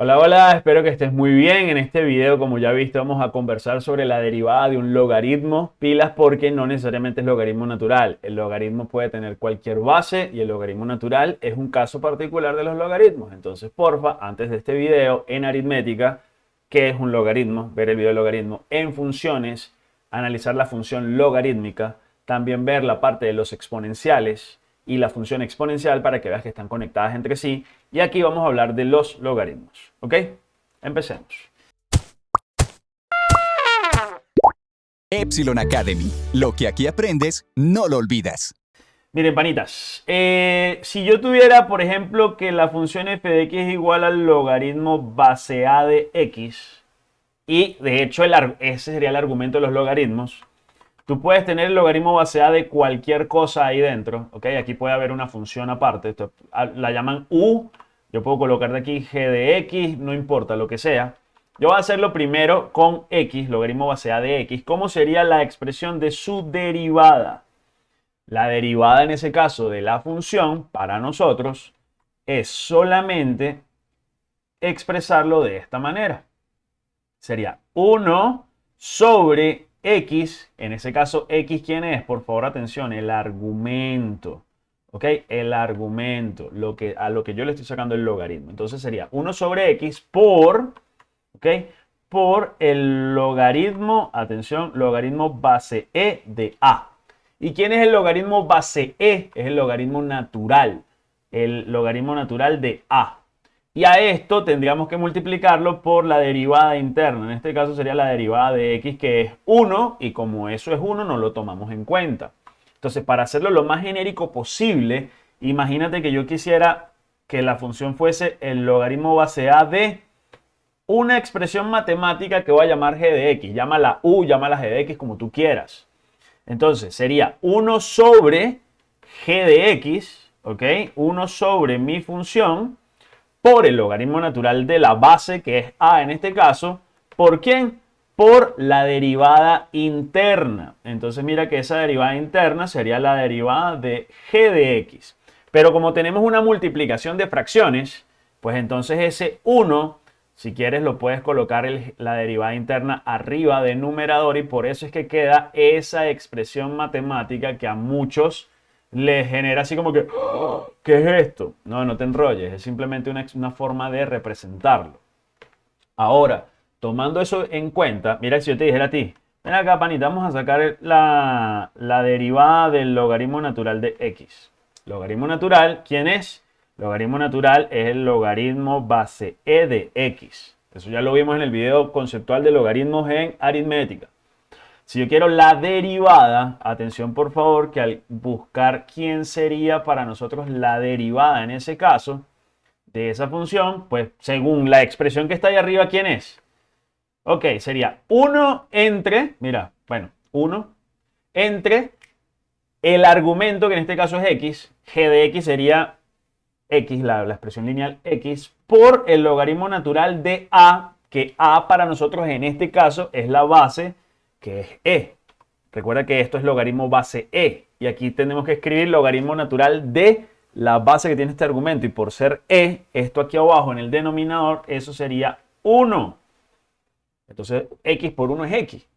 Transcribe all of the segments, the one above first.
Hola, hola, espero que estés muy bien. En este video, como ya viste, vamos a conversar sobre la derivada de un logaritmo. Pilas porque no necesariamente es logaritmo natural. El logaritmo puede tener cualquier base y el logaritmo natural es un caso particular de los logaritmos. Entonces, porfa, antes de este video, en aritmética, ¿qué es un logaritmo? Ver el video de logaritmo en funciones, analizar la función logarítmica, también ver la parte de los exponenciales y la función exponencial para que veas que están conectadas entre sí. Y aquí vamos a hablar de los logaritmos. ¿Ok? Empecemos. Epsilon Academy. Lo que aquí aprendes, no lo olvidas. Miren, panitas, eh, si yo tuviera, por ejemplo, que la función f de x es igual al logaritmo base a de x, y de hecho ese sería el argumento de los logaritmos, Tú puedes tener el logaritmo base A de cualquier cosa ahí dentro, ¿ok? Aquí puede haber una función aparte, ah, la llaman U, yo puedo colocar de aquí g de x, no importa lo que sea. Yo voy a hacerlo primero con x, logaritmo base A de x. ¿Cómo sería la expresión de su derivada? La derivada en ese caso de la función, para nosotros, es solamente expresarlo de esta manera. Sería 1 sobre X, en ese caso, X, ¿quién es? Por favor, atención, el argumento. ¿Ok? El argumento, lo que, a lo que yo le estoy sacando el logaritmo. Entonces sería 1 sobre X por, ¿ok? Por el logaritmo, atención, logaritmo base E de A. ¿Y quién es el logaritmo base E? Es el logaritmo natural. El logaritmo natural de A. Y a esto tendríamos que multiplicarlo por la derivada interna. En este caso sería la derivada de x que es 1 y como eso es 1 no lo tomamos en cuenta. Entonces para hacerlo lo más genérico posible, imagínate que yo quisiera que la función fuese el logaritmo base a de una expresión matemática que voy a llamar g de x. Llámala u, llámala g de x como tú quieras. Entonces sería 1 sobre g de x, ¿ok? 1 sobre mi función por el logaritmo natural de la base, que es a en este caso. ¿Por quién? Por la derivada interna. Entonces mira que esa derivada interna sería la derivada de g de x. Pero como tenemos una multiplicación de fracciones, pues entonces ese 1, si quieres lo puedes colocar la derivada interna arriba del numerador y por eso es que queda esa expresión matemática que a muchos le genera así como que, ¡Oh! ¿qué es esto? No, no te enrolles, es simplemente una, una, forma de representarlo. Ahora, tomando eso en cuenta, mira si yo te dijera a ti, ven acá panita, vamos a sacar la, la derivada del logaritmo natural de x. Logaritmo natural, ¿quién es? Logaritmo natural es el logaritmo base e de x. Eso ya lo vimos en el video conceptual de logaritmos en aritmética. Si yo quiero la derivada, atención por favor, que al buscar quién sería para nosotros la derivada en ese caso de esa función, pues según la expresión que está ahí arriba, ¿quién es? Ok, sería 1 entre, mira, bueno, 1 entre el argumento, que en este caso es x, g de x sería x, la, la expresión lineal x, por el logaritmo natural de a, que a para nosotros en este caso es la base que es e. Recuerda que esto es logaritmo base e. Y aquí tenemos que escribir logaritmo natural de la base que tiene este argumento. Y por ser e, esto aquí abajo en el denominador, eso sería 1. Entonces, x por 1 es x.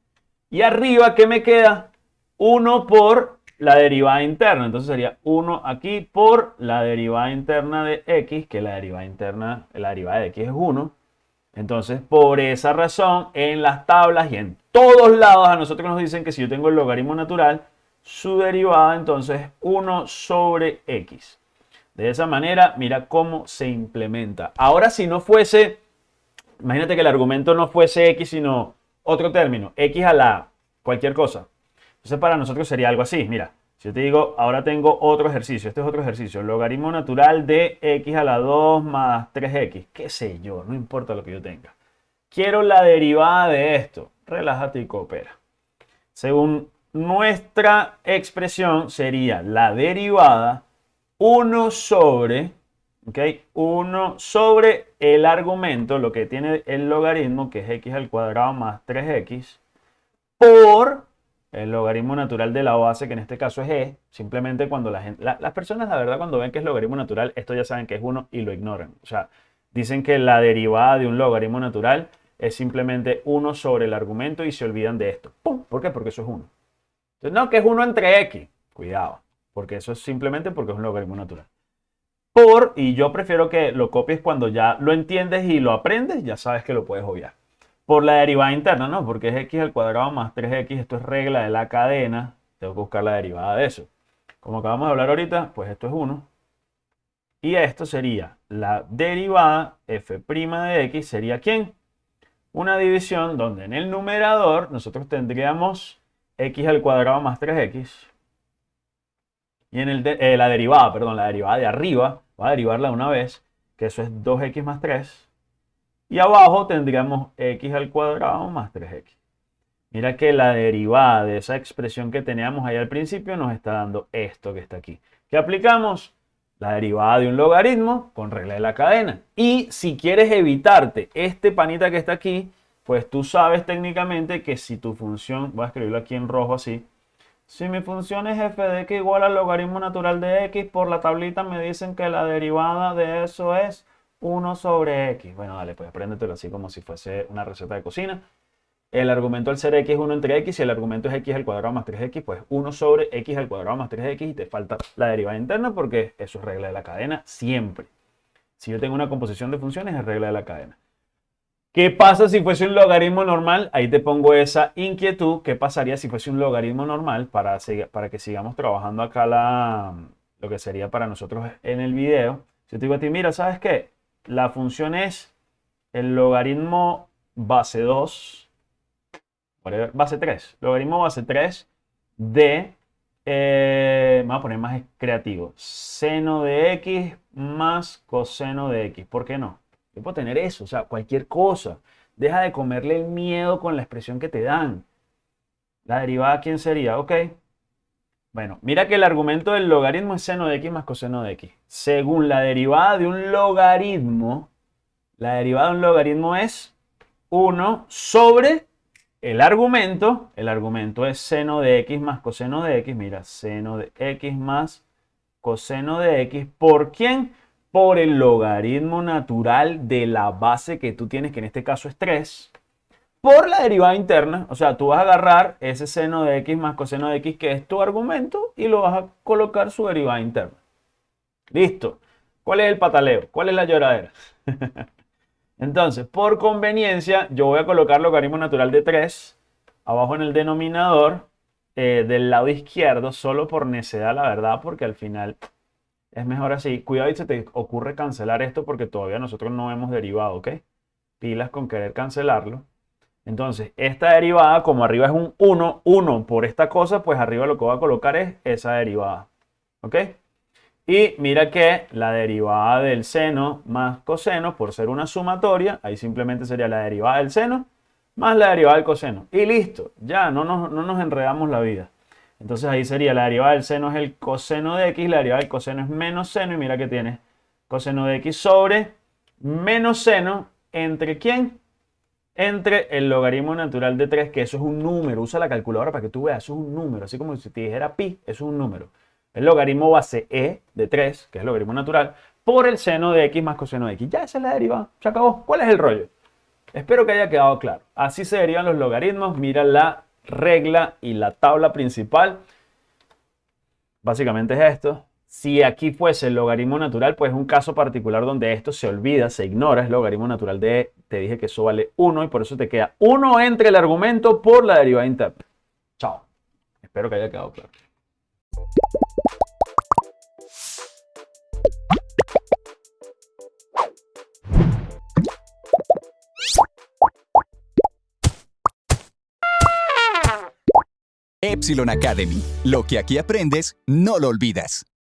Y arriba, ¿qué me queda? 1 por la derivada interna. Entonces sería 1 aquí por la derivada interna de x, que la derivada interna, la derivada de x es 1. Entonces, por esa razón, en las tablas y en todos lados a nosotros nos dicen que si yo tengo el logaritmo natural, su derivada entonces es 1 sobre x. De esa manera, mira cómo se implementa. Ahora, si no fuese, imagínate que el argumento no fuese x, sino otro término, x a la cualquier cosa. Entonces, para nosotros sería algo así, mira. Si yo te digo, ahora tengo otro ejercicio, este es otro ejercicio, logaritmo natural de x a la 2 más 3x, qué sé yo, no importa lo que yo tenga. Quiero la derivada de esto, relájate y coopera. Según nuestra expresión sería la derivada 1 sobre, ¿ok? 1 sobre el argumento, lo que tiene el logaritmo, que es x al cuadrado más 3x, por el logaritmo natural de la base, que en este caso es e, simplemente cuando la gente, las personas la verdad cuando ven que es logaritmo natural, esto ya saben que es 1 y lo ignoran. O sea, dicen que la derivada de un logaritmo natural es simplemente 1 sobre el argumento y se olvidan de esto. ¿Por qué? Porque eso es 1. Entonces, no, que es 1 entre x. Cuidado, porque eso es simplemente porque es un logaritmo natural. Por, y yo prefiero que lo copies cuando ya lo entiendes y lo aprendes, ya sabes que lo puedes obviar. Por la derivada interna, ¿no? Porque es x al cuadrado más 3x, esto es regla de la cadena. Tengo que buscar la derivada de eso. Como acabamos de hablar ahorita, pues esto es 1. Y esto sería la derivada f' de x, ¿sería quién? Una división donde en el numerador nosotros tendríamos x al cuadrado más 3x. Y en el eh, la derivada, perdón, la derivada de arriba, voy a derivarla de una vez, que eso es 2x más 3. Y abajo tendríamos x al cuadrado más 3x. Mira que la derivada de esa expresión que teníamos ahí al principio nos está dando esto que está aquí. ¿Qué aplicamos? La derivada de un logaritmo con regla de la cadena. Y si quieres evitarte este panita que está aquí, pues tú sabes técnicamente que si tu función, voy a escribirlo aquí en rojo así, si mi función es f de x igual al logaritmo natural de x, por la tablita me dicen que la derivada de eso es 1 sobre x. Bueno, dale, pues apréndetelo así como si fuese una receta de cocina. El argumento al ser x es 1 entre x y el argumento es x al cuadrado más 3x, pues 1 sobre x al cuadrado más 3x y te falta la derivada interna porque eso es regla de la cadena siempre. Si yo tengo una composición de funciones es regla de la cadena. ¿Qué pasa si fuese un logaritmo normal? Ahí te pongo esa inquietud. ¿Qué pasaría si fuese un logaritmo normal para, para que sigamos trabajando acá la, lo que sería para nosotros en el video? Si te digo a ti, mira, ¿sabes qué? La función es el logaritmo base 2, base 3, logaritmo base 3 de, eh, vamos a poner más creativo, seno de x más coseno de x. ¿Por qué no? Yo puedo tener eso, o sea, cualquier cosa. Deja de comerle el miedo con la expresión que te dan. La derivada, ¿quién sería? Ok. Bueno, mira que el argumento del logaritmo es seno de x más coseno de x. Según la derivada de un logaritmo, la derivada de un logaritmo es 1 sobre el argumento. El argumento es seno de x más coseno de x. Mira, seno de x más coseno de x. ¿Por quién? por el logaritmo natural de la base que tú tienes, que en este caso es 3, por la derivada interna. O sea, tú vas a agarrar ese seno de x más coseno de x, que es tu argumento, y lo vas a colocar su derivada interna. Listo. ¿Cuál es el pataleo? ¿Cuál es la lloradera? Entonces, por conveniencia, yo voy a colocar logaritmo natural de 3 abajo en el denominador eh, del lado izquierdo, solo por necedad, la verdad, porque al final es mejor así. Cuidado y se te ocurre cancelar esto porque todavía nosotros no hemos derivado, ¿ok? Pilas con querer cancelarlo. Entonces, esta derivada, como arriba es un 1, 1 por esta cosa, pues arriba lo que voy a colocar es esa derivada. ¿Ok? Y mira que la derivada del seno más coseno, por ser una sumatoria, ahí simplemente sería la derivada del seno más la derivada del coseno. Y listo, ya no nos, no nos enredamos la vida. Entonces ahí sería la derivada del seno es el coseno de x, la derivada del coseno es menos seno y mira que tiene coseno de x sobre menos seno entre quién? Entre el logaritmo natural de 3, que eso es un número. Usa la calculadora para que tú veas, eso es un número. Así como si te dijera pi, eso es un número. El logaritmo base e de 3, que es el logaritmo natural, por el seno de x más coseno de x. Ya esa es la derivada, se acabó. ¿Cuál es el rollo? Espero que haya quedado claro. Así se derivan los logaritmos. Mira la regla y la tabla principal. Básicamente es esto. Si aquí fuese el logaritmo natural, pues es un caso particular donde esto se olvida, se ignora, es logaritmo natural de, te dije que eso vale 1 y por eso te queda 1 entre el argumento por la derivada interna. Chao. Espero que haya quedado claro. Epsilon Academy. Lo que aquí aprendes, no lo olvidas.